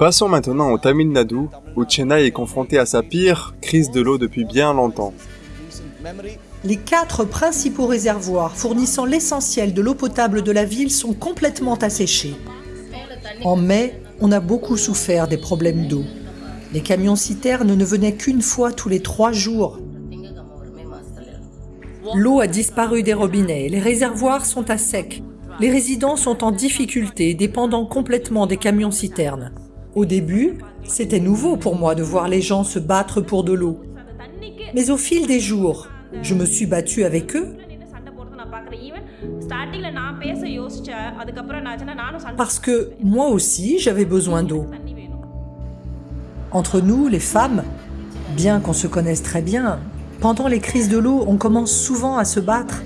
Passons maintenant au Tamil Nadu, où Chennai est confronté à sa pire crise de l'eau depuis bien longtemps. Les quatre principaux réservoirs fournissant l'essentiel de l'eau potable de la ville sont complètement asséchés. En mai, on a beaucoup souffert des problèmes d'eau. Les camions citernes ne venaient qu'une fois tous les trois jours. L'eau a disparu des robinets, les réservoirs sont à sec. Les résidents sont en difficulté, dépendant complètement des camions citernes. Au début, c'était nouveau pour moi de voir les gens se battre pour de l'eau. Mais au fil des jours, je me suis battue avec eux parce que moi aussi j'avais besoin d'eau. Entre nous, les femmes, bien qu'on se connaisse très bien, pendant les crises de l'eau, on commence souvent à se battre.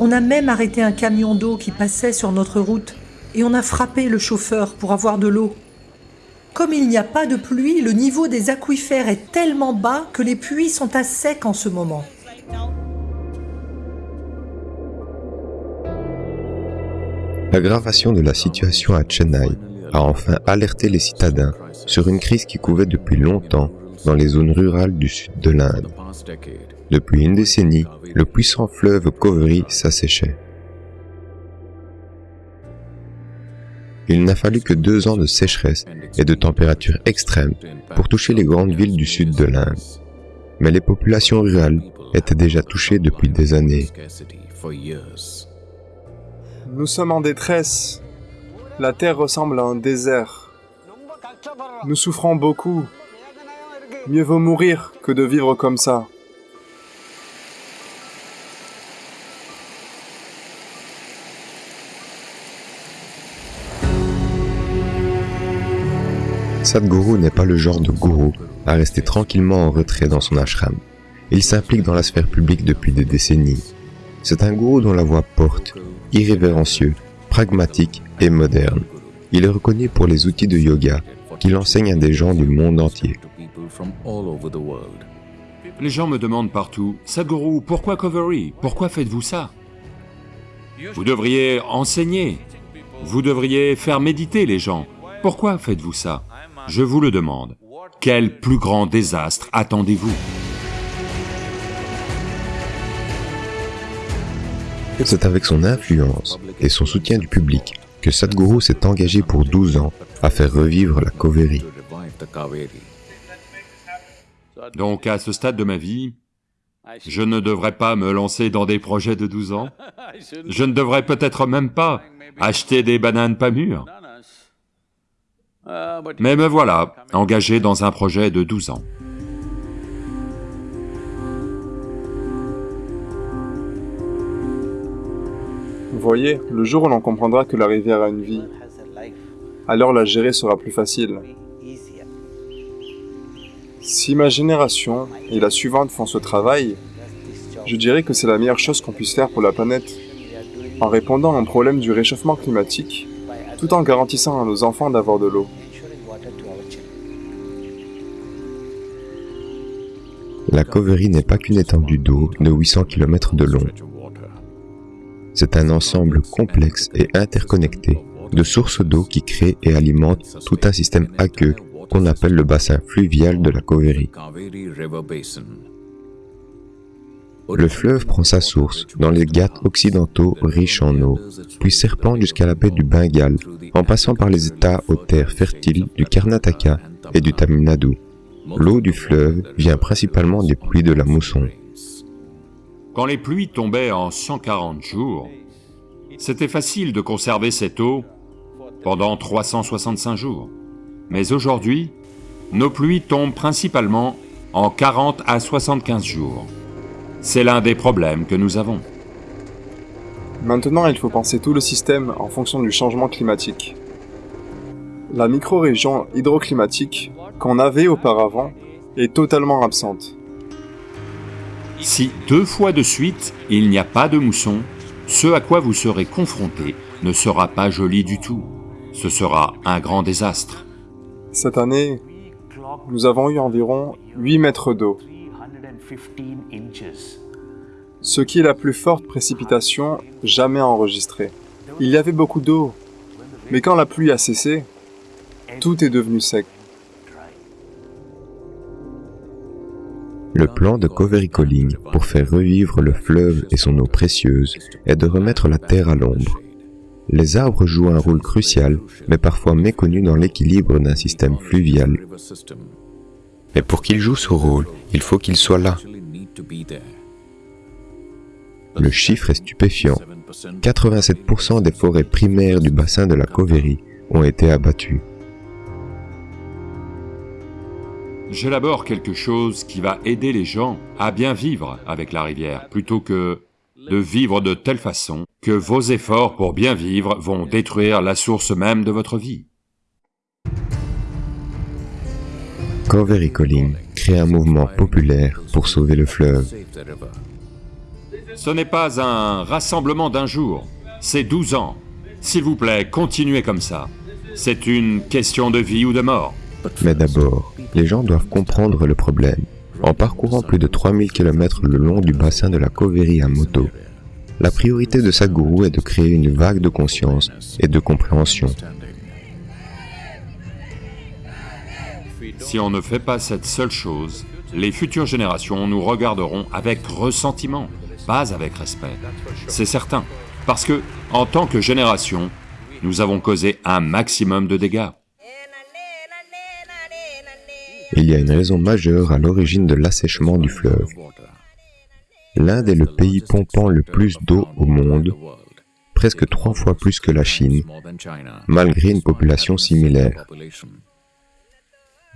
On a même arrêté un camion d'eau qui passait sur notre route et on a frappé le chauffeur pour avoir de l'eau. Comme il n'y a pas de pluie, le niveau des aquifères est tellement bas que les puits sont à sec en ce moment. L'aggravation de la situation à Chennai a enfin alerté les citadins sur une crise qui couvait depuis longtemps dans les zones rurales du sud de l'Inde. Depuis une décennie, le puissant fleuve Kovri s'asséchait. Il n'a fallu que deux ans de sécheresse et de températures extrêmes pour toucher les grandes villes du sud de l'Inde. Mais les populations rurales étaient déjà touchées depuis des années. Nous sommes en détresse. La terre ressemble à un désert. Nous souffrons beaucoup. Mieux vaut mourir que de vivre comme ça. Sadhguru n'est pas le genre de gourou à rester tranquillement en retrait dans son ashram. Il s'implique dans la sphère publique depuis des décennies. C'est un gourou dont la voix porte, irrévérencieux, pragmatique et moderne. Il est reconnu pour les outils de yoga qu'il enseigne à des gens du monde entier. Les gens me demandent partout, Sadhguru, pourquoi Covery Pourquoi faites-vous ça? Vous devriez enseigner. Vous devriez faire méditer les gens. Pourquoi faites-vous ça? Je vous le demande. Quel plus grand désastre attendez-vous? C'est avec son influence et son soutien du public que Sadhguru s'est engagé pour 12 ans à faire revivre la Kaveri. Donc à ce stade de ma vie, je ne devrais pas me lancer dans des projets de 12 ans Je ne devrais peut-être même pas acheter des bananes pas mûres Mais me voilà, engagé dans un projet de 12 ans. Voyez, le jour où l'on comprendra que la rivière a une vie, alors la gérer sera plus facile. Si ma génération et la suivante font ce travail, je dirais que c'est la meilleure chose qu'on puisse faire pour la planète, en répondant à un problème du réchauffement climatique, tout en garantissant à nos enfants d'avoir de l'eau. La Cauvery n'est pas qu'une étendue d'eau de 800 km de long. C'est un ensemble complexe et interconnecté de sources d'eau qui créent et alimentent tout un système aqueux qu'on appelle le bassin fluvial de la Cauvery. Le fleuve prend sa source dans les Ghats occidentaux riches en eau, puis serpente jusqu'à la baie du Bengale, en passant par les états aux terres fertiles du Karnataka et du Tamil Nadu. L'eau du fleuve vient principalement des pluies de la mousson. Quand les pluies tombaient en 140 jours, c'était facile de conserver cette eau pendant 365 jours. Mais aujourd'hui, nos pluies tombent principalement en 40 à 75 jours. C'est l'un des problèmes que nous avons. Maintenant, il faut penser tout le système en fonction du changement climatique. La micro-région hydroclimatique qu'on avait auparavant est totalement absente. Si deux fois de suite il n'y a pas de mousson, ce à quoi vous serez confronté ne sera pas joli du tout. Ce sera un grand désastre. Cette année, nous avons eu environ 8 mètres d'eau. ce qui est la plus forte précipitation jamais enregistrée. Il y avait beaucoup d'eau, mais quand la pluie a cessé, tout est devenu sec. Le plan de Covery Calling pour faire revivre le fleuve et son eau précieuse est de remettre la terre à l'ombre. Les arbres jouent un rôle crucial, mais parfois méconnu dans l'équilibre d'un système fluvial. Mais pour qu'ils jouent ce rôle, il faut qu'ils soient là. Le chiffre est stupéfiant. 87% des forêts primaires du bassin de la Covery ont été abattues. J'élabore quelque chose qui va aider les gens à bien vivre avec la rivière, plutôt que de vivre de telle façon que vos efforts pour bien vivre vont détruire la source même de votre vie. Covery Calling crée un mouvement populaire pour sauver le fleuve. Ce n'est pas un rassemblement d'un jour, c'est 12 ans. S'il vous plaît, continuez comme ça. C'est une question de vie ou de mort. Mais d'abord, les gens doivent comprendre le problème. En parcourant plus de 3000 km le long du bassin de la Covery à moto, la priorité de Sadhguru est de créer une vague de conscience et de compréhension. Si on ne fait pas cette seule chose, les futures générations nous regarderont avec ressentiment, pas avec respect. C'est certain, parce que, en tant que génération, nous avons causé un maximum de dégâts. Il y a une raison majeure à l'origine de l'assèchement du fleuve. L'Inde est le pays pompant le plus d'eau au monde, presque trois fois plus que la Chine, malgré une population similaire.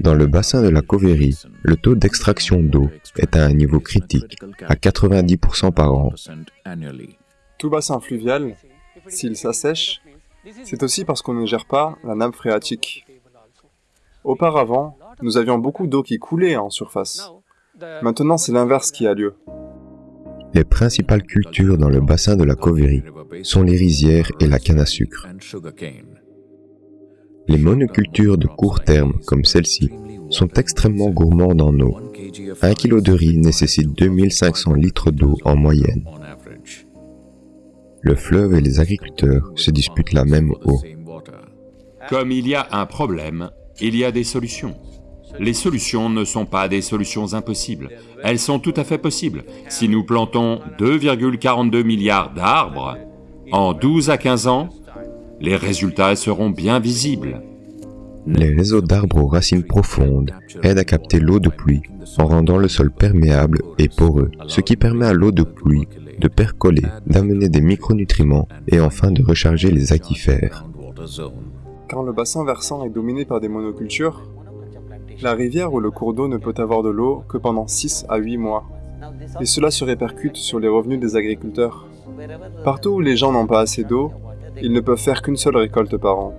Dans le bassin de la Covery, le taux d'extraction d'eau est à un niveau critique, à 90% par an. Tout bassin fluvial, s'il s'assèche, c'est aussi parce qu'on ne gère pas la nappe phréatique. Auparavant, nous avions beaucoup d'eau qui coulait en surface. Maintenant, c'est l'inverse qui a lieu. Les principales cultures dans le bassin de la Covery sont les rizières et la canne à sucre. Les monocultures de court terme, comme celle-ci, sont extrêmement gourmandes en eau. Un kilo de riz nécessite 2500 litres d'eau en moyenne. Le fleuve et les agriculteurs se disputent la même eau. Comme il y a un problème, il y a des solutions. Les solutions ne sont pas des solutions impossibles, elles sont tout à fait possibles. Si nous plantons 2,42 milliards d'arbres, en 12 à 15 ans, les résultats seront bien visibles. Les réseaux d'arbres aux racines profondes aident à capter l'eau de pluie en rendant le sol perméable et poreux, ce qui permet à l'eau de pluie de percoler, d'amener des micronutriments et enfin de recharger les aquifères. Quand le bassin versant est dominé par des monocultures, la rivière ou le cours d'eau ne peut avoir de l'eau que pendant 6 à 8 mois. Et cela se répercute sur les revenus des agriculteurs. Partout où les gens n'ont pas assez d'eau, ils ne peuvent faire qu'une seule récolte par an.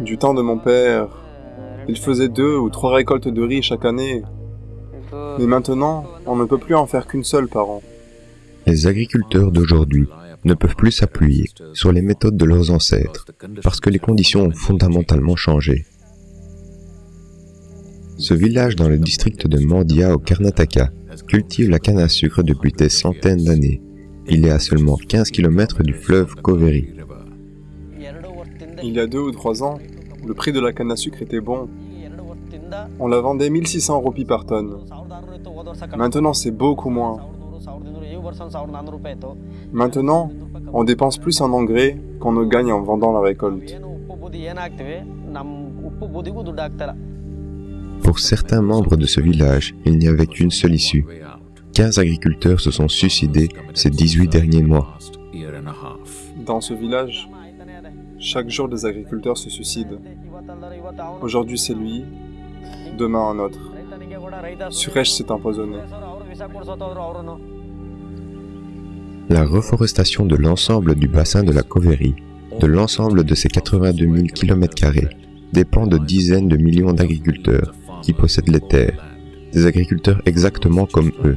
Du temps de mon père, il faisait deux ou trois récoltes de riz chaque année. Mais maintenant, on ne peut plus en faire qu'une seule par an. Les agriculteurs d'aujourd'hui ne peuvent plus s'appuyer sur les méthodes de leurs ancêtres parce que les conditions ont fondamentalement changé. Ce village dans le district de Mandya au Karnataka cultive la canne à sucre depuis des centaines d'années. Il est à seulement 15 km du fleuve Koveri. Il y a deux ou trois ans, le prix de la canne à sucre était bon. On la vendait 1600 roupies par tonne. Maintenant, c'est beaucoup moins. Maintenant, on dépense plus en engrais qu'on ne gagne en vendant la récolte. Pour certains membres de ce village, il n'y avait qu'une seule issue. 15 agriculteurs se sont suicidés ces 18 derniers mois. Dans ce village, chaque jour des agriculteurs se suicident. Aujourd'hui c'est lui, demain un autre. Suresh s'est empoisonné. La reforestation de l'ensemble du bassin de la Covery, de l'ensemble de ses 82 000 km, dépend de dizaines de millions d'agriculteurs qui possèdent les terres, des agriculteurs exactement comme eux.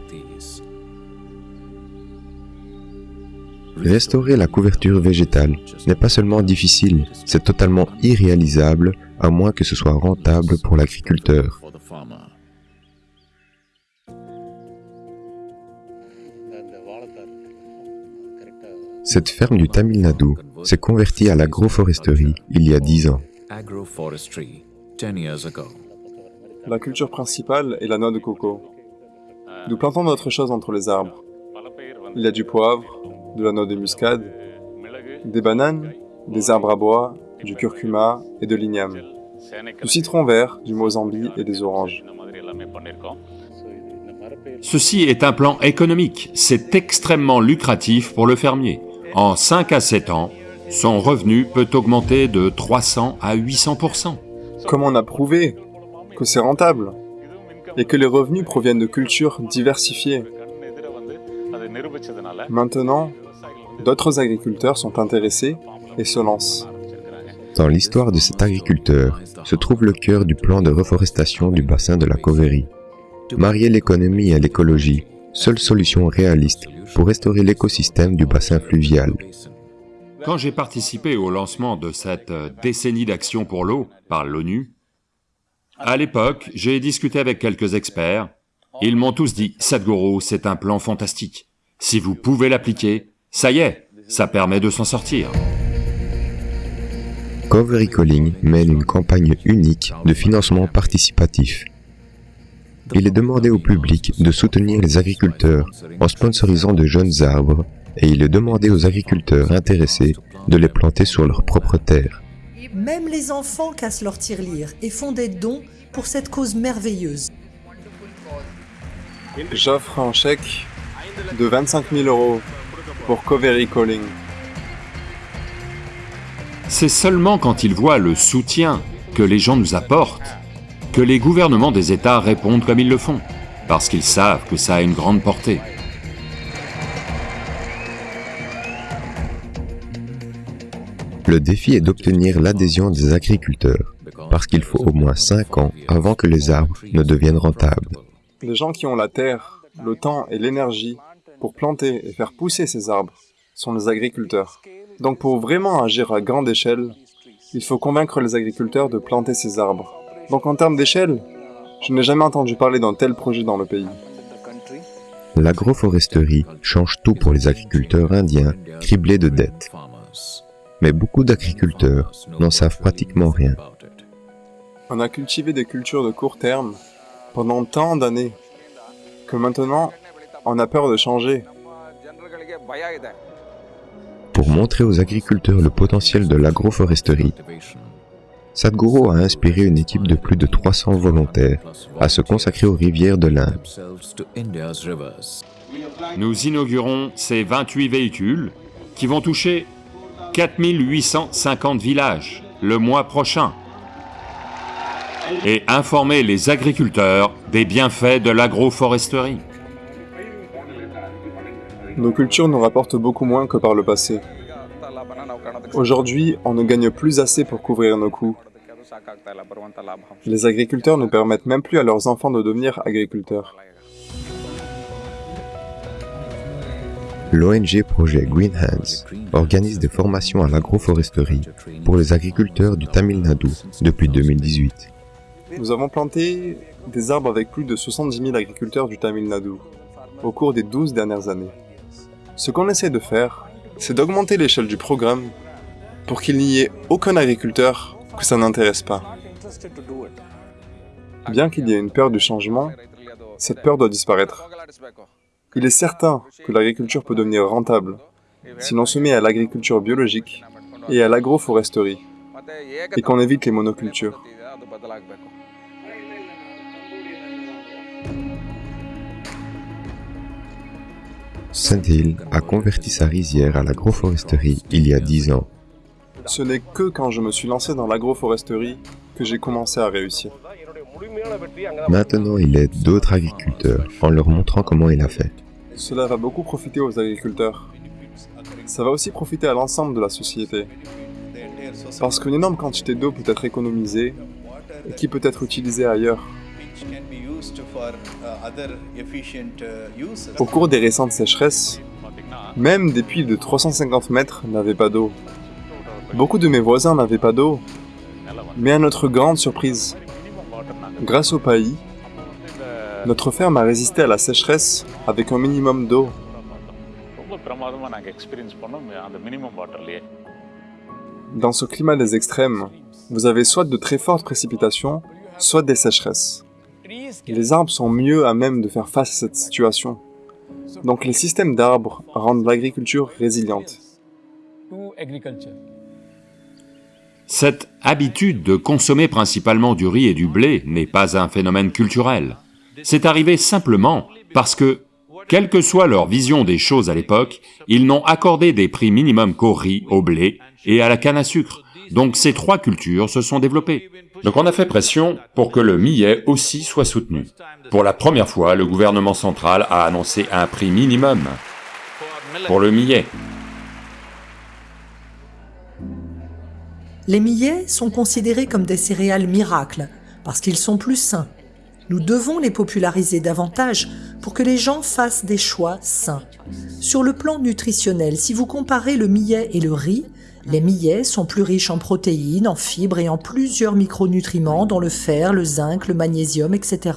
Restaurer la couverture végétale n'est pas seulement difficile, c'est totalement irréalisable à moins que ce soit rentable pour l'agriculteur. Cette ferme du Tamil Nadu s'est convertie à l'agroforesterie il y a 10 ans. agroforestry 10 years ago. La culture principale est la noix de coco. Nous plantons d'autres choses entre les arbres. Il y a du poivre, de la noix de muscade, des bananes, des arbres à bois, du curcuma et de l'igname, du citron vert, du mozambique et des oranges. Ceci est un plan économique, c'est extrêmement lucratif pour le fermier. En 5 à 7 ans, son revenu peut augmenter de 300 à 800%. Comme on a prouvé que c'est rentable et que les revenus proviennent de cultures diversifiées? Maintenant, d'autres agriculteurs sont intéressés et se lancent. Dans l'histoire de cet agriculteur se trouve le cœur du plan de reforestation du bassin de la Cauvery. Marier l'économie à l'écologie, seule solution réaliste pour restaurer l'écosystème du bassin fluvial. Quand j'ai participé au lancement de cette euh, décennie d'action pour l'eau par l'ONU, à l'époque, j'ai discuté avec quelques experts. Ils m'ont tous dit, Sadhguru, c'est un plan fantastique. Si vous pouvez l'appliquer, ça y est, ça permet de s'en sortir. Cauvery Calling mène une campagne unique de financement participatif. Il est demandé au public de soutenir les agriculteurs en sponsorisant de jeunes arbres et il est demandé aux agriculteurs intéressés de les planter sur leur propre terre. Même les enfants cassent leur tirelire et font des dons pour cette cause merveilleuse. J'offre un chèque de 25 000 euros pour Covery Calling. C'est seulement quand ils voient le soutien que les gens nous apportent que les gouvernements des États répondent comme ils le font, parce qu'ils savent que ça a une grande portée. Le défi est d'obtenir l'adhésion des agriculteurs, parce qu'il faut au moins 5 ans avant que les arbres ne deviennent rentables. Les gens qui ont la terre, le temps et l'énergie pour planter et faire pousser ces arbres sont les agriculteurs. Donc pour vraiment agir à grande échelle, il faut convaincre les agriculteurs de planter ces arbres. Donc en termes d'échelle, je n'ai jamais entendu parler d'un tel projet dans le pays. L'agroforesterie change tout pour les agriculteurs indiens criblés de dettes. Mais beaucoup d'agriculteurs n'en savent pratiquement rien. On a cultivé des cultures de court terme pendant tant d'années que maintenant on a peur de changer. Pour montrer aux agriculteurs le potentiel de l'agroforesterie, Sadhguru a inspiré une équipe de plus de 300 volontaires à se consacrer aux rivières de l'Inde. Nous inaugurons ces 28 véhicules qui vont toucher 4850 villages le mois prochain et informer les agriculteurs des bienfaits de l'agroforesterie. Nos cultures nous rapportent beaucoup moins que par le passé. Aujourd'hui, on ne gagne plus assez pour couvrir nos coûts. Les agriculteurs ne permettent même plus à leurs enfants de devenir agriculteurs. L'ONG projet Green Hands organise des formations à l'agroforesterie pour les agriculteurs du Tamil Nadu depuis 2018. Nous avons planté des arbres avec plus de 70 000 agriculteurs du Tamil Nadu au cours des 12 dernières années. Ce qu'on essaie de faire, c'est d'augmenter l'échelle du programme pour qu'il n'y ait aucun agriculteur que ça n'intéresse pas. Bien qu'il y ait une peur du changement, cette peur doit disparaître. Il est certain que l'agriculture peut devenir rentable si l'on se met à l'agriculture biologique et à l'agroforesterie et qu'on évite les monocultures. Saint-Hill a converti sa rizière à l'agroforesterie il y a 10 ans. Ce n'est que quand je me suis lancé dans l'agroforesterie que j'ai commencé à réussir. Maintenant, il aide d'autres agriculteurs en leur montrant comment il a fait. Cela va beaucoup profiter aux agriculteurs. Ça va aussi profiter à l'ensemble de la société. Parce qu'une énorme quantité d'eau peut être économisée et qui peut être utilisée ailleurs. Au cours des récentes sécheresses, même des puits de 350 mètres n'avaient pas d'eau. Beaucoup de mes voisins n'avaient pas d'eau, mais à notre grande surprise, grâce au paillis, notre ferme a résisté à la sécheresse avec un minimum d'eau. Dans ce climat des extrêmes, vous avez soit de très fortes précipitations, soit des sécheresses. Les arbres sont mieux à même de faire face à cette situation. Donc les systèmes d'arbres rendent l'agriculture résiliente. Cette habitude de consommer principalement du riz et du blé n'est pas un phénomène culturel. C'est arrivé simplement parce que, quelle que soit leur vision des choses à l'époque, ils n'ont accordé des prix minimums qu'au riz, au blé et à la canne à sucre. Donc ces trois cultures se sont développées. Donc on a fait pression pour que le millet aussi soit soutenu. Pour la première fois, le gouvernement central a annoncé un prix minimum pour le millet. Les millets sont considérés comme des céréales miracles parce qu'ils sont plus sains. Nous devons les populariser davantage pour que les gens fassent des choix sains. Sur le plan nutritionnel, si vous comparez le millet et le riz, les millets sont plus riches en protéines, en fibres et en plusieurs micronutriments dont le fer, le zinc, le magnésium, etc.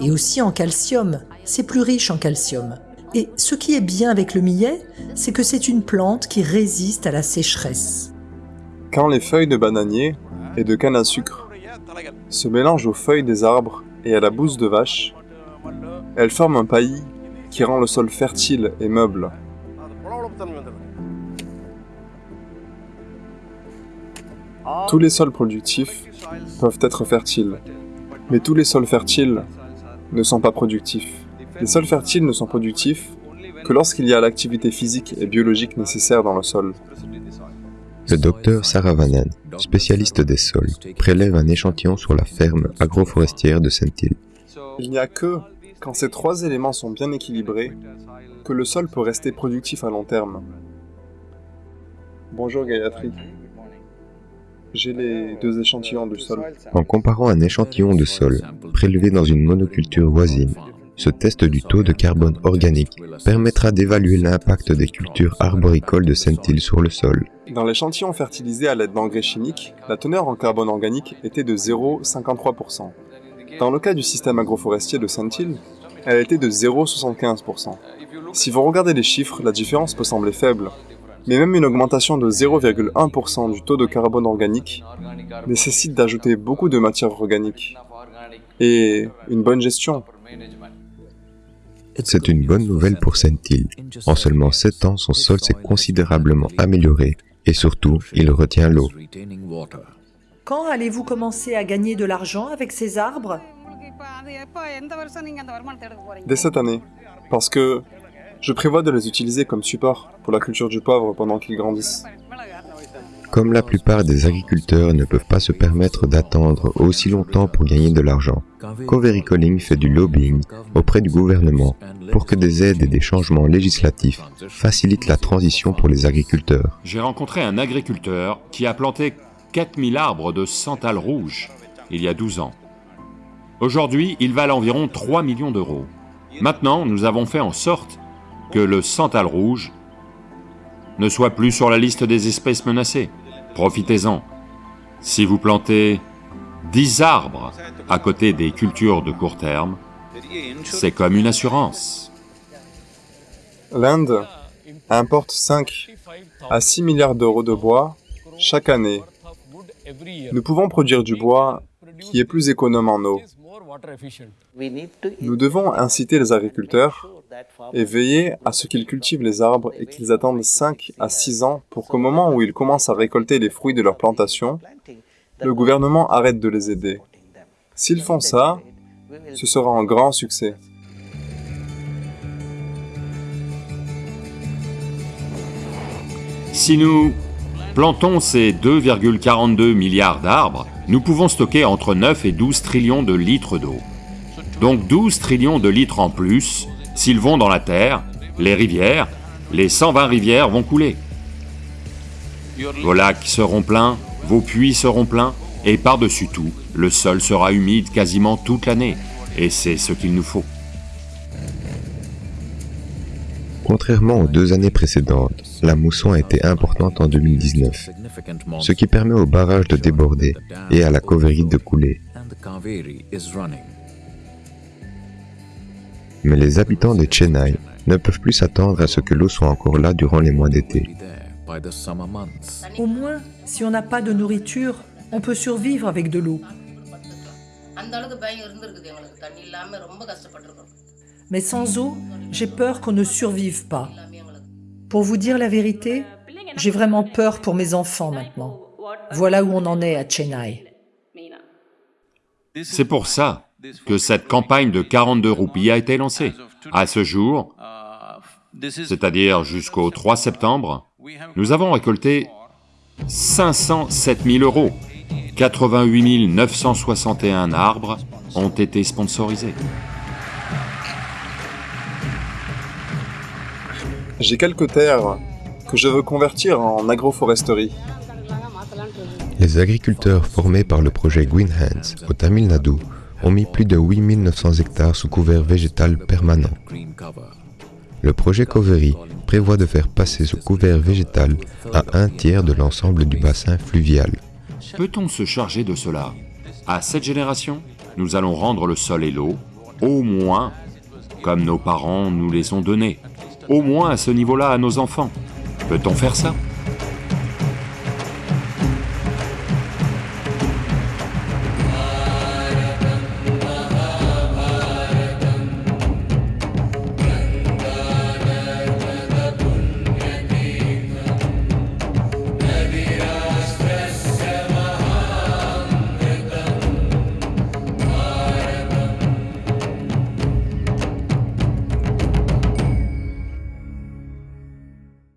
Et aussi en calcium, c'est plus riche en calcium. Et ce qui est bien avec le millet, c'est que c'est une plante qui résiste à la sécheresse. Quand les feuilles de bananier et de canne à sucre se mélangent aux feuilles des arbres et à la bouse de vache, elles forment un paillis qui rend le sol fertile et meuble. Tous les sols productifs peuvent être fertiles, mais tous les sols fertiles ne sont pas productifs. Les sols fertiles ne sont productifs que lorsqu'il y a l'activité physique et biologique nécessaire dans le sol. Le docteur Saravanan, spécialiste des sols, prélève un échantillon sur la ferme agroforestière de Saint-Île. Il n'y a que quand ces trois éléments sont bien équilibrés que le sol peut rester productif à long terme. Bonjour Gayatri. J'ai les deux échantillons du sol. En comparant un échantillon de sol prélevé dans une monoculture voisine, ce test du taux de carbone organique permettra d'évaluer l'impact des cultures arboricoles de Saint-Île sur le sol. Dans l'échantillon fertilisé à l'aide d'engrais chimiques, la teneur en carbone organique était de 0,53%. Dans le cas du système agroforestier de Saint-Île, elle était de 0,75%. Si vous regardez les chiffres, la différence peut sembler faible, mais même une augmentation de 0,1% du taux de carbone organique nécessite d'ajouter beaucoup de matière organique et une bonne gestion. C'est une bonne nouvelle pour Saint-Île. En seulement 7 ans, son sol s'est considérablement amélioré et surtout, il retient l'eau. Quand allez-vous commencer à gagner de l'argent avec ces arbres? Dès cette année, parce que je prévois de les utiliser comme support pour la culture du poivre pendant qu'ils grandissent. Comme la plupart des agriculteurs ne peuvent pas se permettre d'attendre aussi longtemps pour gagner de l'argent, Coveri Calling fait du lobbying auprès du gouvernement pour que des aides et des changements législatifs facilitent la transition pour les agriculteurs. J'ai rencontré un agriculteur qui a planté 4000 arbres de santal rouge il y a 12 ans. Aujourd'hui, ils valent environ 3 millions d'euros. Maintenant, nous avons fait en sorte que le santal rouge ne soit plus sur la liste des espèces menacées. Profitez-en. Si vous plantez 10 arbres à côté des cultures de court terme, c'est comme une assurance. L'Inde importe 5 à 6 milliards d'euros de bois chaque année. Nous pouvons produire du bois qui est plus économe en eau. Nous devons inciter les agriculteurs et veiller à ce qu'ils cultivent les arbres et qu'ils attendent 5 à 6 ans pour qu'au moment où ils commencent à récolter les fruits de leur plantation, le gouvernement arrête de les aider. S'ils font ça, ce sera un grand succès. Si nous plantons ces 2,42 milliards d'arbres, nous pouvons stocker entre 9 et 12 trillions de litres d'eau. Donc 12 trillions de litres en plus, s'ils vont dans la terre, les rivières, les 120 rivières vont couler. Vos lacs seront pleins, vos puits seront pleins, et par-dessus tout, le sol sera humide quasiment toute l'année. Et c'est ce qu'il nous faut. Contrairement aux deux années précédentes, la mousson a été importante en 2019, Significant ce qui permet au barrage de déborder et à la Coveri de couler. Mais les habitants de Chennai ne peuvent plus s'attendre à ce que l'eau soit encore là durant les mois d'été. Be there by the summer months. Au moins, si on n'a pas de nourriture, on peut survivre avec de l'eau. Mais sans eau, j'ai peur qu'on ne survive pas. Pour vous dire la vérité, j'ai vraiment peur pour mes enfants maintenant. Voilà où on en est à Chennai. C'est pour ça que cette campagne de 42 roupies a été lancée. À ce jour, c'est-à-dire jusqu'au 3 septembre, nous avons récolté 507 000 euros. 88 961 arbres ont été sponsorisés. J'ai quelques terres que je veux convertir en agroforesterie. Les agriculteurs formés par le projet Green Hands au Tamil Nadu ont mis plus de 8900 hectares sous couvert végétal permanent. Le projet Covery prévoit de faire passer ce couvert végétal à un tiers de l'ensemble du bassin fluvial. Peut-on se charger de cela? À cette génération, nous allons rendre le sol et l'eau, au moins comme nos parents nous les ont donnés, au moins à ce niveau-là à nos enfants. Peut-on faire ça?